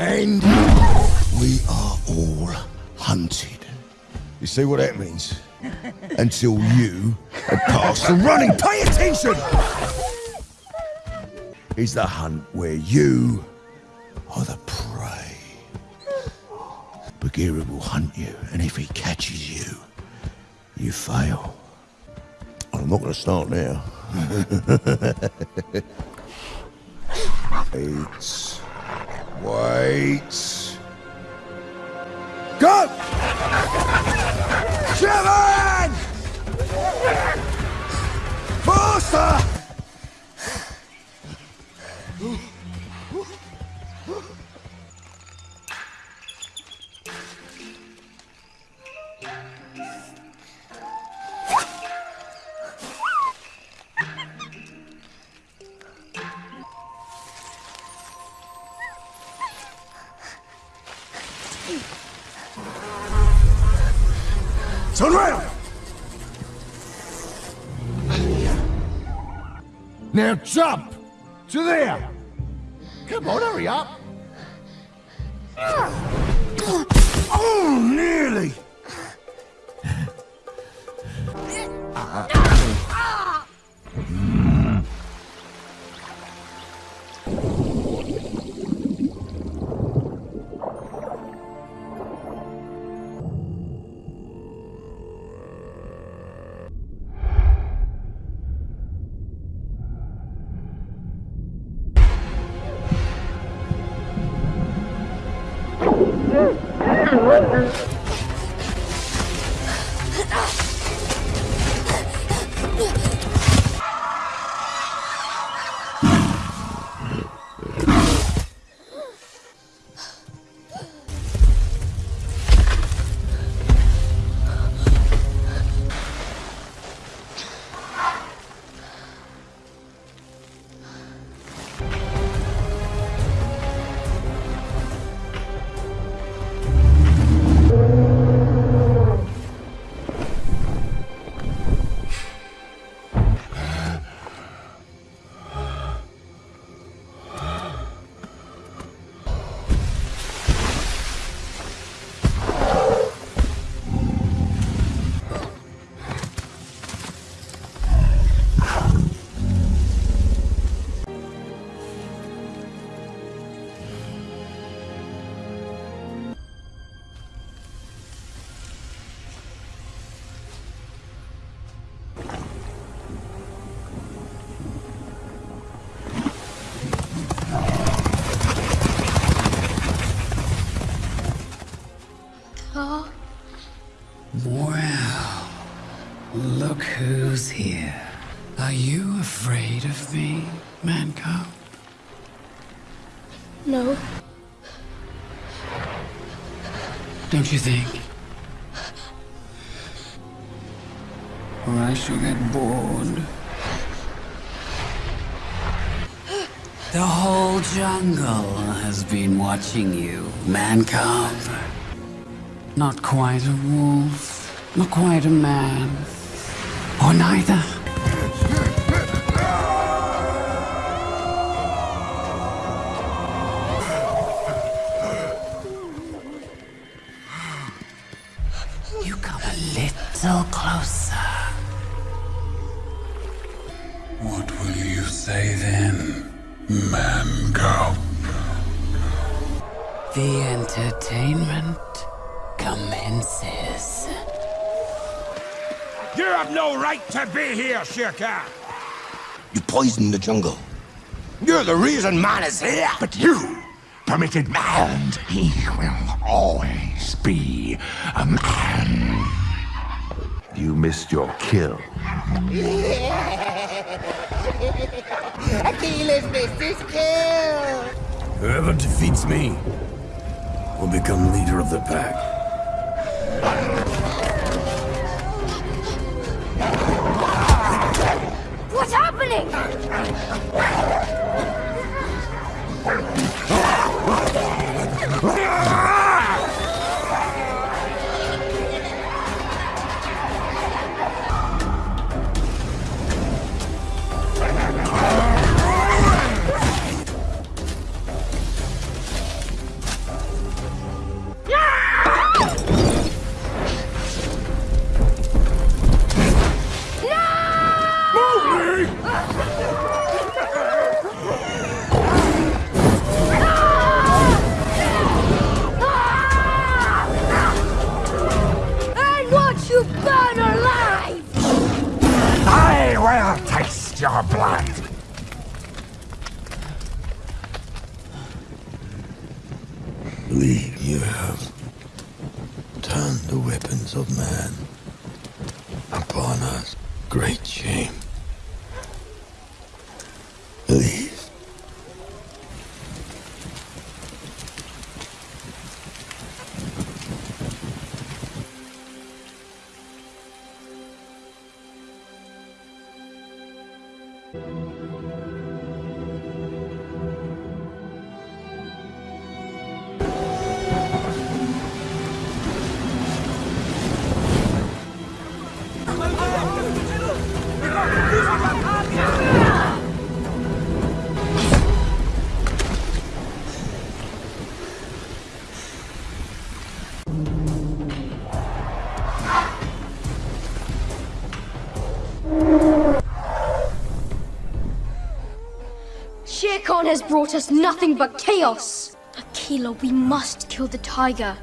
And we are all hunted. You see what that means? Until you have passed the running. Pay attention! Is the hunt where you are the prey. Bagheera will hunt you, and if he catches you, you fail. I'm not going to start now. Wait. Go! Seven! Turn around! Now jump! To there! Come on, hurry up! Well, here. Are you afraid of me, Man-cub? No. Don't you think? Or I shall get bored. The whole jungle has been watching you, Man-cub. Not quite a wolf, not quite a man, or neither. You come a little closer. What will you say then, Man-cub? The entertainment commences. You have no right to be here, Shere Khan. You poisoned the jungle. You're the reason man is here. But you permitted man. He will always be a man. You missed your kill. Akela's missed his kill! Whoever defeats me will become leader of the pack. The weapons of man upon us. Great shame. Believe. Shere has brought us nothing but chaos. Akela, we must kill the tiger.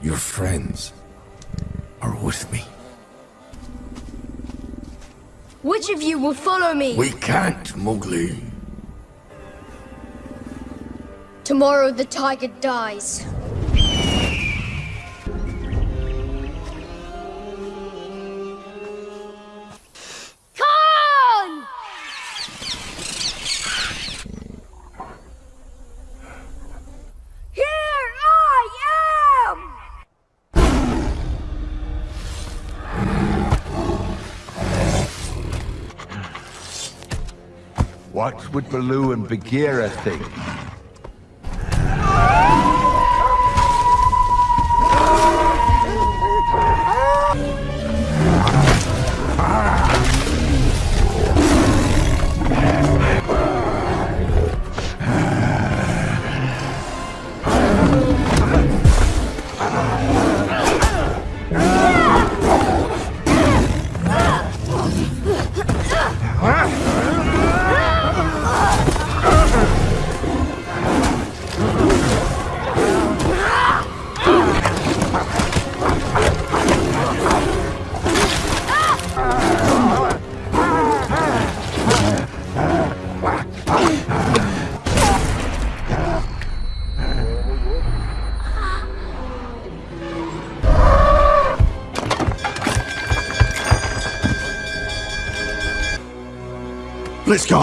Your friends are with me. Which of you will follow me? We can't, Mowgli. Tomorrow the tiger dies. What would Baloo and Bagheera think? Let's go.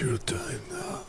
Your time now.